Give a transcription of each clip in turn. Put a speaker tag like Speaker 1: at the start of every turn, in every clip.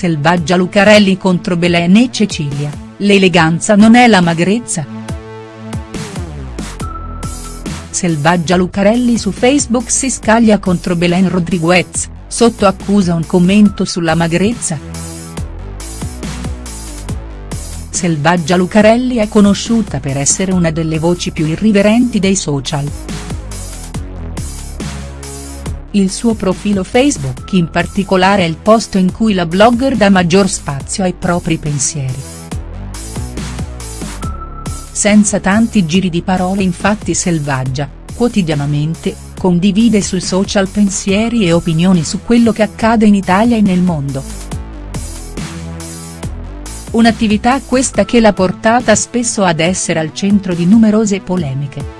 Speaker 1: Selvaggia Lucarelli contro Belen e Cecilia, l'eleganza non è la magrezza?. Selvaggia Lucarelli su Facebook si scaglia contro Belen Rodriguez, sotto accusa un commento sulla magrezza?. Selvaggia Lucarelli è conosciuta per essere una delle voci più irriverenti dei social. Il suo profilo Facebook in particolare è il posto in cui la blogger dà maggior spazio ai propri pensieri. Senza tanti giri di parole infatti Selvaggia, quotidianamente, condivide sui social pensieri e opinioni su quello che accade in Italia e nel mondo. Un'attività questa che l'ha portata spesso ad essere al centro di numerose polemiche.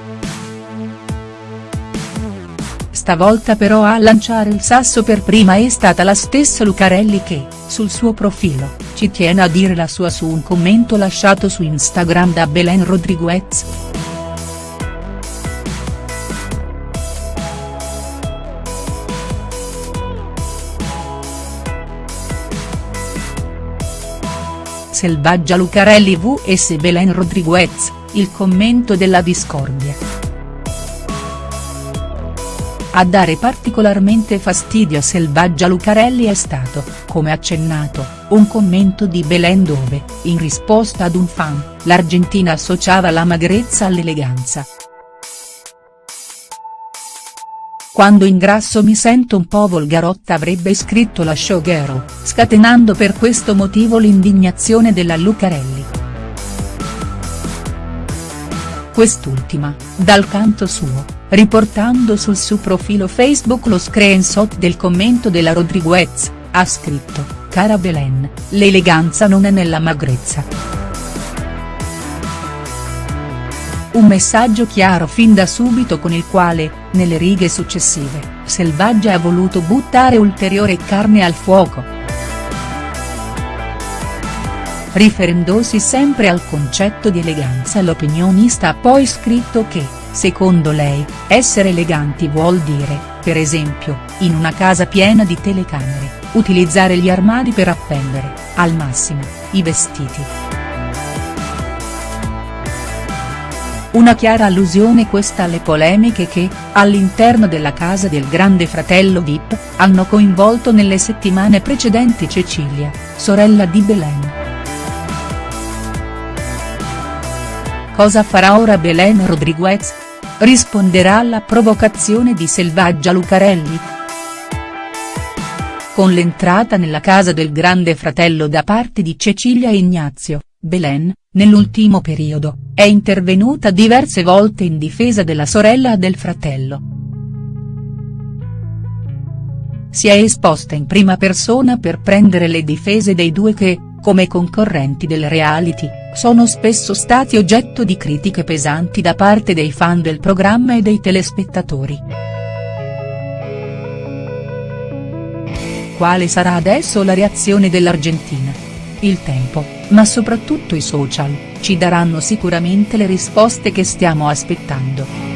Speaker 1: Stavolta però a lanciare il sasso per prima è stata la stessa Lucarelli che, sul suo profilo, ci tiene a dire la sua su un commento lasciato su Instagram da Belen Rodriguez. Selvaggia Lucarelli vs Belen Rodriguez, il commento della discordia. A dare particolarmente fastidio a Selvaggia Lucarelli è stato, come accennato, un commento di Belen dove, in risposta ad un fan, l'argentina associava la magrezza all'eleganza. Quando ingrasso mi sento un po' volgarotta avrebbe scritto la showgirl, scatenando per questo motivo l'indignazione della Lucarelli. Quest'ultima, dal canto suo, riportando sul suo profilo Facebook lo screenshot del commento della Rodriguez, ha scritto, cara Belen, l'eleganza non è nella magrezza. Un messaggio chiaro fin da subito con il quale, nelle righe successive, Selvaggia ha voluto buttare ulteriore carne al fuoco riferendosi sempre al concetto di eleganza l'opinionista ha poi scritto che, secondo lei, essere eleganti vuol dire, per esempio, in una casa piena di telecamere, utilizzare gli armadi per appendere, al massimo, i vestiti. Una chiara allusione questa alle polemiche che, all'interno della casa del grande fratello Vip, hanno coinvolto nelle settimane precedenti Cecilia, sorella di Belen. Cosa farà ora Belen Rodriguez? Risponderà alla provocazione di Selvaggia Lucarelli?. Con l'entrata nella casa del grande fratello da parte di Cecilia e Ignazio, Belen, nell'ultimo periodo, è intervenuta diverse volte in difesa della sorella e del fratello. Si è esposta in prima persona per prendere le difese dei due che, come concorrenti del reality, sono spesso stati oggetto di critiche pesanti da parte dei fan del programma e dei telespettatori. Quale sarà adesso la reazione dell'Argentina? Il tempo, ma soprattutto i social, ci daranno sicuramente le risposte che stiamo aspettando.